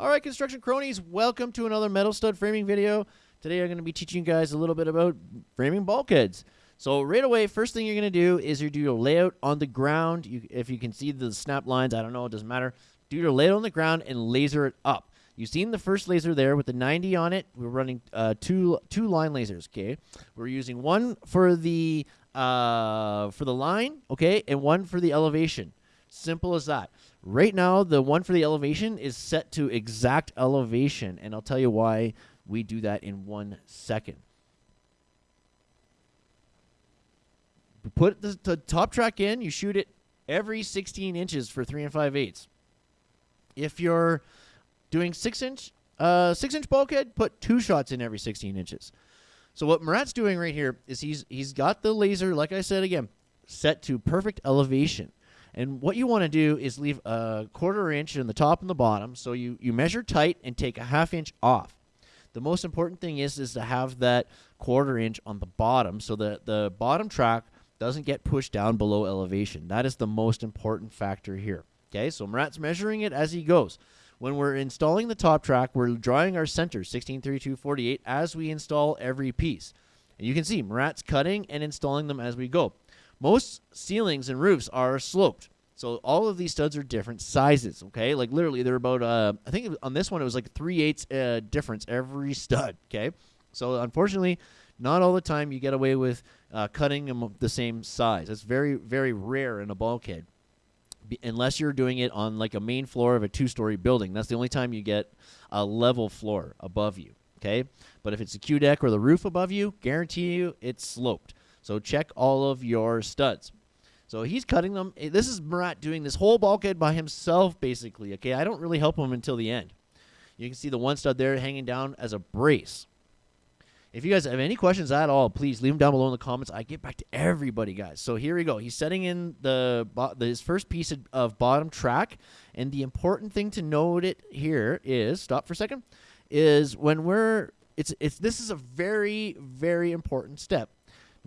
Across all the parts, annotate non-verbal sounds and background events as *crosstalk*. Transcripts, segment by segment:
All right, construction cronies, welcome to another metal stud framing video. Today I'm going to be teaching you guys a little bit about framing bulkheads. So right away, first thing you're going to do is you do your layout on the ground. You, if you can see the snap lines, I don't know, it doesn't matter. Do your layout on the ground and laser it up. You've seen the first laser there with the 90 on it. We're running uh, two two line lasers. Okay, we're using one for the uh, for the line, okay, and one for the elevation. Simple as that. Right now, the one for the elevation is set to exact elevation, and I'll tell you why we do that in one second. Put the, the top track in, you shoot it every 16 inches for 3 and 5 eighths. If you're doing 6 inch uh, 6 inch bulkhead, put two shots in every 16 inches. So what Murat's doing right here is he's he's got the laser, like I said again, set to perfect elevation. And what you want to do is leave a quarter inch in the top and the bottom. So you, you measure tight and take a half inch off. The most important thing is, is to have that quarter inch on the bottom so that the bottom track doesn't get pushed down below elevation. That is the most important factor here. Okay, so Murat's measuring it as he goes. When we're installing the top track, we're drawing our center, 163248, as we install every piece. And you can see Murat's cutting and installing them as we go. Most ceilings and roofs are sloped. So all of these studs are different sizes, okay? Like literally they're about, uh, I think on this one it was like 3 eighths uh, difference every stud, *laughs* okay? So unfortunately, not all the time you get away with uh, cutting them the same size. It's very, very rare in a bulkhead. Be unless you're doing it on like a main floor of a two-story building. That's the only time you get a level floor above you, okay? But if it's a Q deck or the roof above you, guarantee you it's sloped. So check all of your studs. So he's cutting them. Eh, this is Murat doing this whole bulkhead by himself, basically. Okay, I don't really help him until the end. You can see the one stud there hanging down as a brace. If you guys have any questions at all, please leave them down below in the comments. I get back to everybody, guys. So here we go. He's setting in the, the his first piece of, of bottom track, and the important thing to note it here is stop for a second. Is when we're it's it's this is a very very important step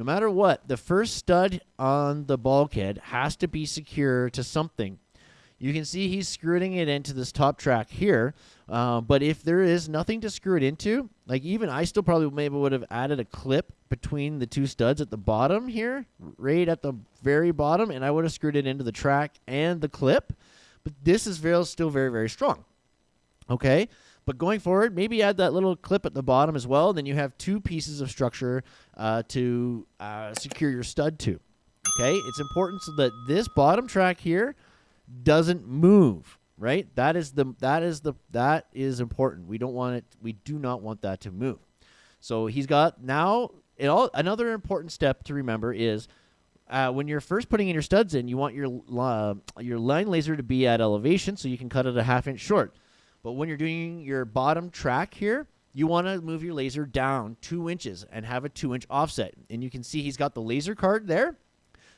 no matter what, the first stud on the bulkhead has to be secure to something. You can see he's screwing it into this top track here. Uh, but if there is nothing to screw it into, like even I still probably maybe would have added a clip between the two studs at the bottom here, right at the very bottom, and I would have screwed it into the track and the clip. But this is still very, very strong. Okay? But going forward, maybe add that little clip at the bottom as well. Then you have two pieces of structure uh, to uh, secure your stud to. Okay, it's important so that this bottom track here doesn't move. Right, that is the that is the that is important. We don't want it. We do not want that to move. So he's got now. It all another important step to remember is uh, when you're first putting in your studs in, you want your uh, your line laser to be at elevation so you can cut it a half inch short. But when you're doing your bottom track here, you want to move your laser down two inches and have a two inch offset. And you can see he's got the laser card there.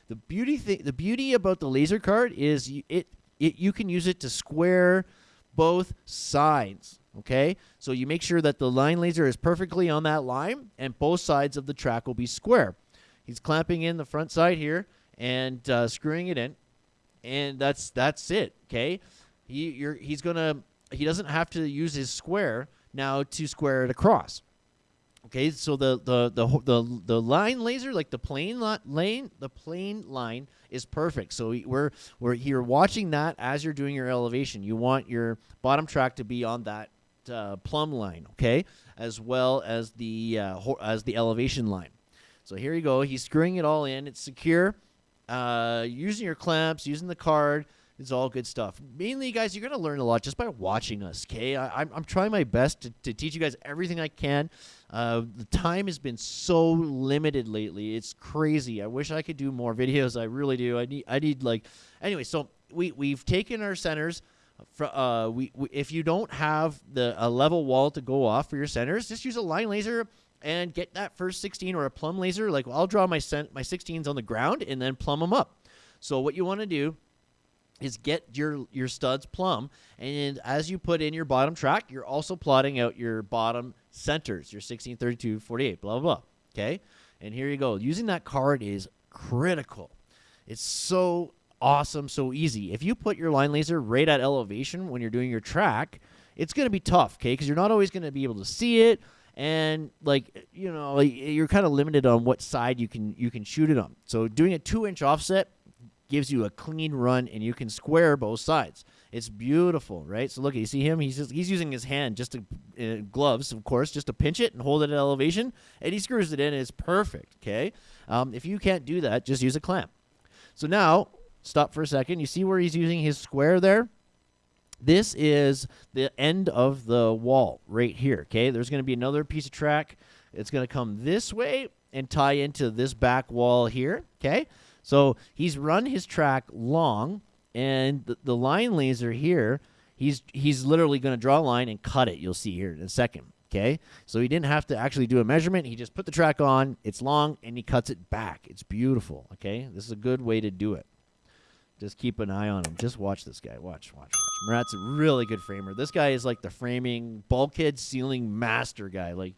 The beauty thing, the beauty about the laser card is you, it, it you can use it to square both sides. Okay, so you make sure that the line laser is perfectly on that line, and both sides of the track will be square. He's clamping in the front side here and uh, screwing it in, and that's that's it. Okay, he you're he's gonna he doesn't have to use his square now to square it across. Okay, so the the the the, the line laser, like the plane lane, the plane line is perfect. So we're we're here watching that as you're doing your elevation. You want your bottom track to be on that uh, plumb line, okay, as well as the uh, as the elevation line. So here you go. He's screwing it all in. It's secure. Uh, using your clamps, using the card. It's all good stuff. Mainly, guys, you're going to learn a lot just by watching us, okay? I, am I'm trying my best to, to teach you guys everything I can. Uh, the time has been so limited lately. It's crazy. I wish I could do more videos. I really do. I need, I need like, anyway, so we, we've taken our centers. Uh, we, we, if you don't have the a level wall to go off for your centers, just use a line laser and get that first 16 or a plumb laser. Like I'll draw my cent my 16s on the ground and then plumb them up. So what you want to do is get your your studs plumb. And as you put in your bottom track you're also plotting out your bottom centers your 16 32 48 blah blah blah. Okay? And here you go. Using that card is critical. It's so awesome so easy. If you put your line laser right at elevation when you're doing your track it's going to be tough, okay? Because you're not always going to be able to see it, and like you know, you're kind of limited on what side you can you can shoot it on. So doing a two inch offset gives you a clean run, and you can square both sides. It's beautiful, right? So look, you see him. He's just, he's using his hand just to uh, gloves, of course, just to pinch it and hold it at elevation, and he screws it in. It's perfect. Okay. Um, if you can't do that, just use a clamp. So now stop for a second. You see where he's using his square there? This is the end of the wall right here. Okay. There's going to be another piece of track. It's going to come this way and tie into this back wall here. Okay. So he's run his track long and the, the line laser here, he's he's literally going to draw a line and cut it. You'll see here in a second. Okay, so he didn't have to actually do a measurement. He just put the track on. It's long, and he cuts it back. It's beautiful. Okay, this is a good way to do it. Just keep an eye on him. Just watch this guy. Watch, watch, watch. Murat's a really good framer. This guy is like the framing bulkhead ceiling master guy. Like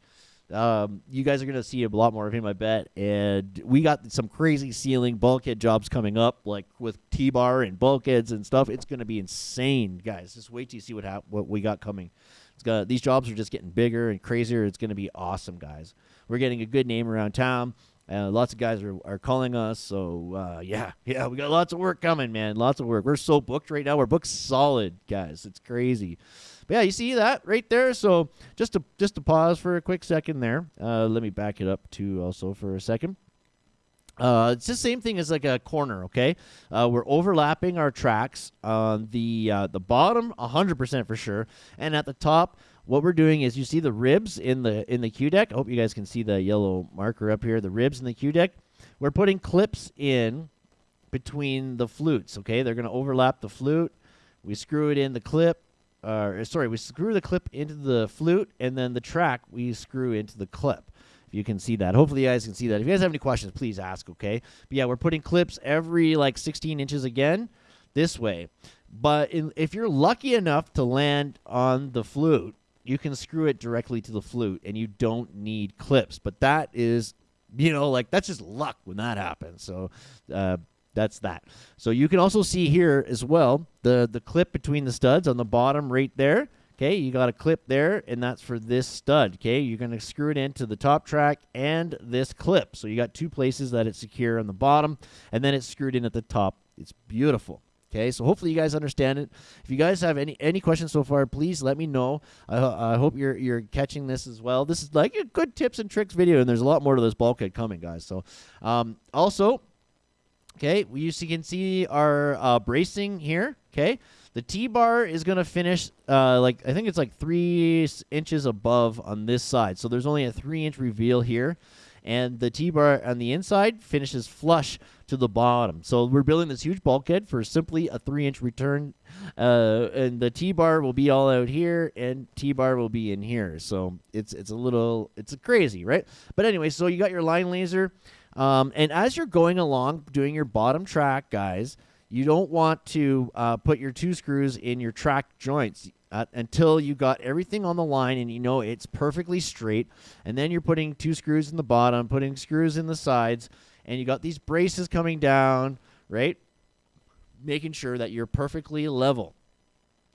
um, you guys are going to see a lot more of him, I bet. And we got some crazy ceiling bulkhead jobs coming up, like with T-bar and bulkheads and stuff. It's going to be insane, guys. Just wait till you see what hap- what we got coming. These jobs are just getting bigger and crazier. It's going to be awesome, guys. We're getting a good name around town. Uh, lots of guys are, are calling us. So, uh, yeah, *laughs* yeah, we got lots of work coming, man. Lots of work. We're so booked right now. We're booked solid, guys. It's crazy. But yeah, you see that right there. So just to just to pause for a quick second there. Uh, let me back it up too, also for a second. Uh, it's the same thing as like a corner, okay? Uh, we're overlapping our tracks on the uh, the bottom, 100% for sure, and at the top, what we're doing is you see the ribs in the in the Q deck. I hope you guys can see the yellow marker up here. The ribs in the Q deck. We're putting clips in between the flutes. Okay, they're going to overlap the flute. We screw it in the clip uh, sorry, we screw the clip into the flute, and then the track we screw into the clip. If you can see that, hopefully you guys can see that. If you guys have any questions, please ask. Okay, but yeah, we're putting clips every like 16 inches again, this way. But in, if you're lucky enough to land on the flute, you can screw it directly to the flute, and you don't need clips. But that is, you know, like that's just luck when that happens. So. Uh, that's that. So you can also see here as well the the clip between the studs on the bottom right there. Okay, you got a clip there, and that's for this stud. Okay, you're going to screw it into the top track and this clip. So you got two places that it's secure on the bottom, and then it's screwed in at the top. It's beautiful. Okay, so hopefully you guys understand it. If you guys have any any questions so far, please let me know. I, I hope you're you're catching this as well. This is like a good tips and tricks video, and there's a lot more to this bulkhead coming, guys. So, um, also Okay, we can see our uh, bracing here. Okay, the T-bar is going to finish uh, like I think it's like three inches above on this side. So there's only a three-inch reveal here, and the T-bar on the inside finishes flush to the bottom. So we're building this huge bulkhead for simply a three-inch return, uh, and the T-bar will be all out here, and T-bar will be in here. So it's it's a little it's crazy, right? But anyway, so you got your line laser. Um, and as you're going along doing your bottom track, guys, you don't want to uh, put your two screws in your track joints uh, until you got everything on the line and you know it's perfectly straight. And then you're putting two screws in the bottom, putting screws in the sides, and you got these braces coming down, right? Making sure that you're perfectly level.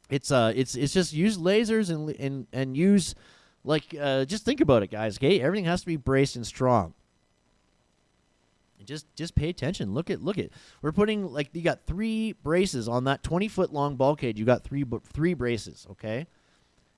It's uh, it's it's just use lasers and and and use like uh, just think about it, guys. Okay, everything has to be braced and strong. Just just pay attention. Look at look at. We're putting like you got three braces on that 20 foot long bulkhead. You got three three braces, okay?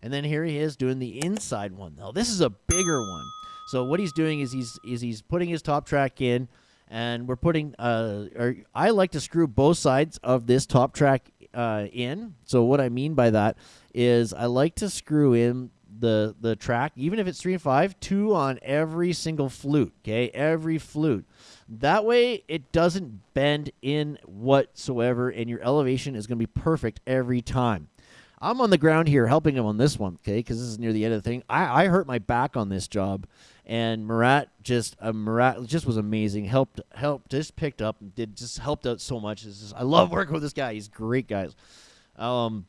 And then here he is doing the inside one. Now this is a bigger one. So what he's doing is he's is he's putting his top track in, and we're putting. Uh, or I like to screw both sides of this top track uh, in. So what I mean by that is I like to screw in the the track, even if it's three and five, two on every single flute. Okay, every flute. That way, it doesn't bend in whatsoever, and your elevation is going to be perfect every time. I'm on the ground here helping him on this one, okay, because this is near the end of the thing. I, I hurt my back on this job, and Murat just uh, Murat just was amazing. Helped helped just picked up and did just helped out so much. Just, I love working with this guy. He's great, guys. Um,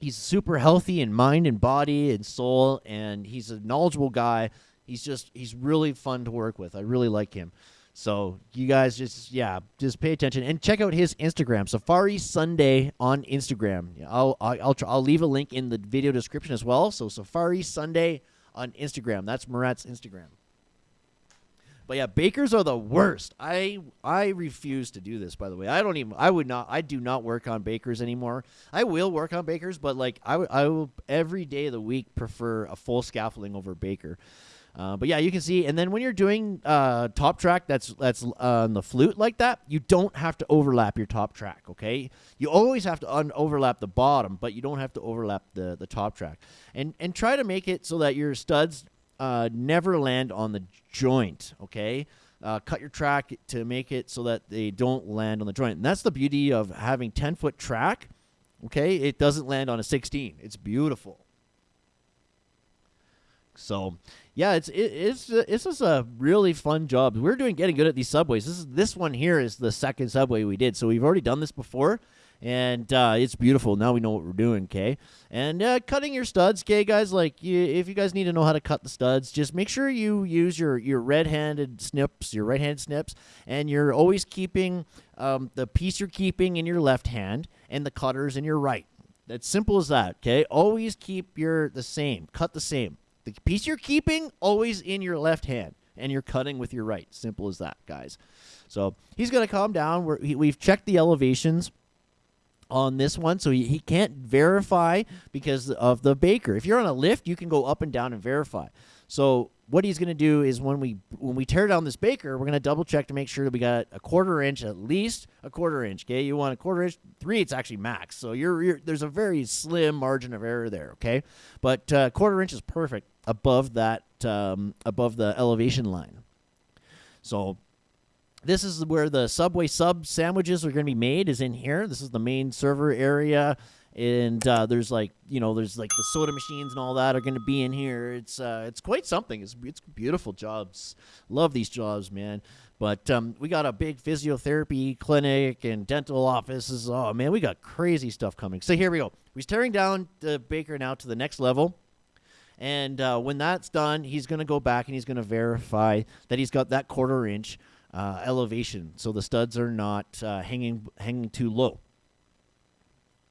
he's super healthy in mind and body and soul, and he's a knowledgeable guy. He's just he's really fun to work with. I really like him. So you guys just yeah, just pay attention and check out his Instagram, Safari Sunday on Instagram. I'll I'll try, I'll leave a link in the video description as well. So Safari Sunday on Instagram. That's Murat's Instagram. But yeah, bakers are the worst. I I refuse to do this. By the way, I don't even. I would not. I do not work on bakers anymore. I will work on bakers, but like I will every day of the week prefer a full scaffolding over baker. Uh, but yeah, you can see, and then when you're doing uh, top track, that's that's on the flute like that. You don't have to overlap your top track. Okay, you always have to un- overlap the bottom, but you don't have to overlap the the top track. And and try to make it so that your studs uh, never land on the joint. Okay. Uh, cut your track to make it so that they don't land on the joint. And that's the beauty of having 10 foot track. Okay. It doesn't land on a 16. It's beautiful. So, yeah, it's it, it's this is a really fun job. We're doing getting good at these subways. This is this one here is the second subway we did. So we've already done this before, and uh, it's beautiful. Now we know what we're doing, okay? And uh, cutting your studs, okay, guys. Like, you, if you guys need to know how to cut the studs, just make sure you use your your red-handed snips, your right-handed snips, and you're always keeping um, the piece you're keeping in your left hand and the cutters in your right. That's simple as that, okay? Always keep your the same, cut the same. The piece you're keeping always in your left hand, and you're cutting with your right. Simple as that, guys. So he's gonna calm down. We're, he, we've checked the elevations on this one so he, he can't verify because of the baker. If you're on a lift you can go up and down and verify. So what he's going to do is when we when we tear down this baker we're going to double check to make sure that we got a quarter inch at least a quarter inch okay? You want a quarter inch three it's actually max. So you're, you're there's a very slim margin of error there okay? But uh, quarter inch is perfect above that um, above the elevation line. So this is where the Subway sub sandwiches are going to be made. Is in here. This is the main server area, and uh, there's like you know there's like the soda machines and all that are going to be in here. It's uh, it's quite something. It's it's beautiful jobs. Love these jobs, man. But um, we got a big physiotherapy clinic and dental offices. Oh man, we got crazy stuff coming. So here we go. He's tearing down the baker now to the next level. And uh, when that's done, he's going to go back and he's going to verify that he's got that quarter inch uh, elevation, so the studs are not uh, hanging hanging too low.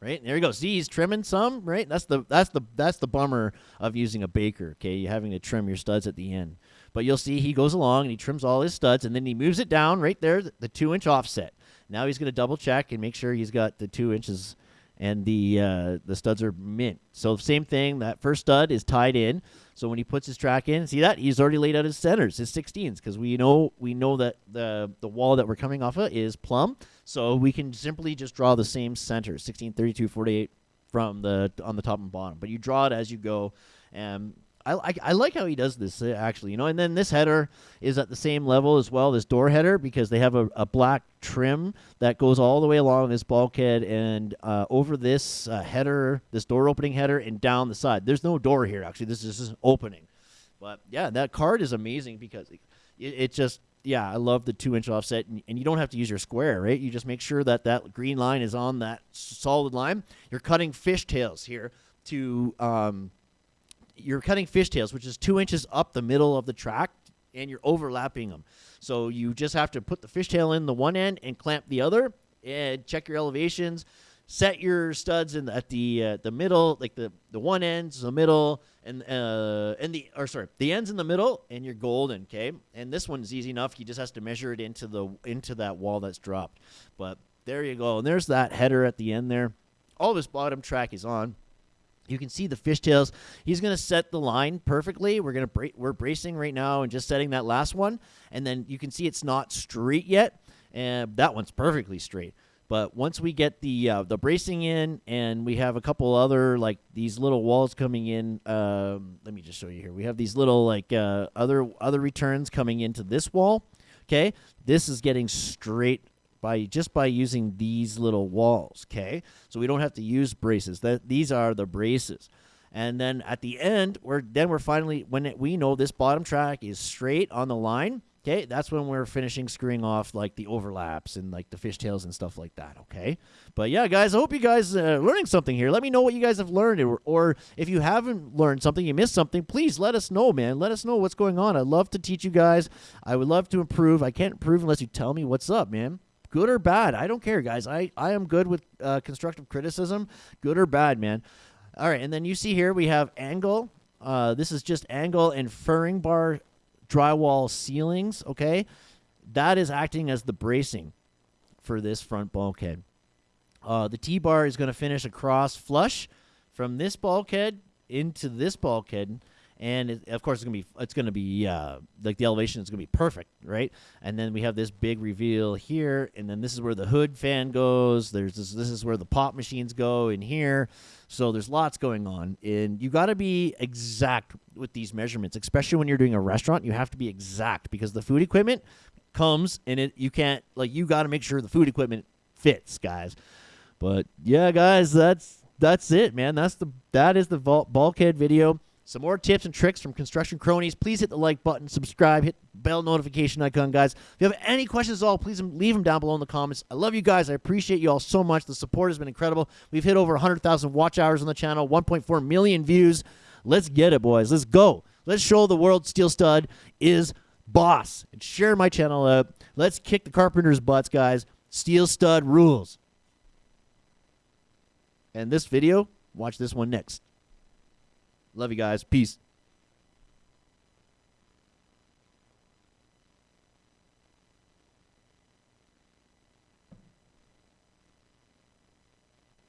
Right there you go. See, he's trimming some. Right, that's the that's the that's the bummer of using a baker. Okay, you having to trim your studs at the end. But you'll see he goes along and he trims all his studs, and then he moves it down right there, the, two inch offset. Now he's going to double check and make sure he's got the two inches and the uh, the studs are mint. So same thing. That first stud is tied in. So when he puts his track in, see that he's already laid out his centers, his 16s, because we know we know that the the wall that we're coming off of is plumb. So we can simply just draw the same center, 16, 32, 48 from the on the top and bottom. But you draw it as you go, and I, I, I, like how he does this uh, actually, you know. And then this header is at the same level as well. This door header because they have a, a black trim that goes all the way along this bulkhead and uh, over this uh, header, this door opening header, and down the side. There's no door here actually. This is just an opening. But yeah, that card is amazing because it, it just yeah, I love the two inch offset, and, and, you don't have to use your square, right? You just make sure that that green line is on that solid line. You're cutting fishtails here to um, you're cutting fishtails, which is two inches up the middle of the track, and you're overlapping them. So you just have to put the fishtail in the one end and clamp the other, and check your elevations. Set your studs in the, at the uh, the middle, like the the one ends, the middle, and uh, and the or sorry, the ends in the middle, and you're golden. Okay, and this one's easy enough. You just has to measure it into the into that wall that's dropped. But there you go, and there's that header at the end there. All this bottom track is on. You can see the fishtails. He's going to set the line perfectly. We're going to bra- we're bracing right now and just setting that last one, and then you can see it's not straight yet, and that one's perfectly straight. But once we get the uh, the bracing in, and we have a couple other like these little walls coming in. Um, let me just show you here. We have these little like uh, other other returns coming into this wall. Okay, this is getting straight by just by using these little walls, okay? So we don't have to use braces. That these are the braces. And then at the end, we're then we're finally when it, we know this bottom track is straight on the line, Okay, that's when we're finishing screwing off like the overlaps and like the fishtails and stuff like that. Okay, but yeah, guys, I hope you guys are learning something here. Let me know what you guys have learned, or, or if you haven't learned something, you missed something. Please let us know, man. Let us know what's going on. I'd love to teach you guys. I would love to improve. I can't improve unless you tell me what's up, man. Good or bad, I don't care, guys. I I am good with uh, constructive criticism, good or bad, man. All right, and then you see here we have angle. Uh, this is just angle and furring bar drywall ceilings, okay? That is acting as the bracing for this front bulkhead. Uh, the T-bar is going to finish across flush from this bulkhead into this bulkhead and it, of course it's gonna be it's gonna be uh, like the elevation is gonna be perfect, right? And then we have this big reveal here, and then this is where the hood fan goes. There's this this is where the pop machines go in here. So there's lots going on, and you got to be exact with these measurements, especially when you're doing a restaurant. You have to be exact because the food equipment comes and it you can't like you got to make sure the food equipment fits, guys. But yeah, guys, that's that's it, man. That's the that is the bulkhead video. Some more tips and tricks from Construction Cronies. Please hit the like button, subscribe, hit bell notification icon, guys. If you have any questions at all, please leave them down below in the comments. I love you guys. I appreciate you all so much. The support has been incredible. We've hit over 100,000 watch hours on the channel, 1.4 million views. Let's get it, boys. Let's go. Let's show the world Steel Stud is boss. And share my channel out. Let's kick the carpenter's butts, guys. Steel Stud rules. And this video, watch this one next. Love you guys. Peace.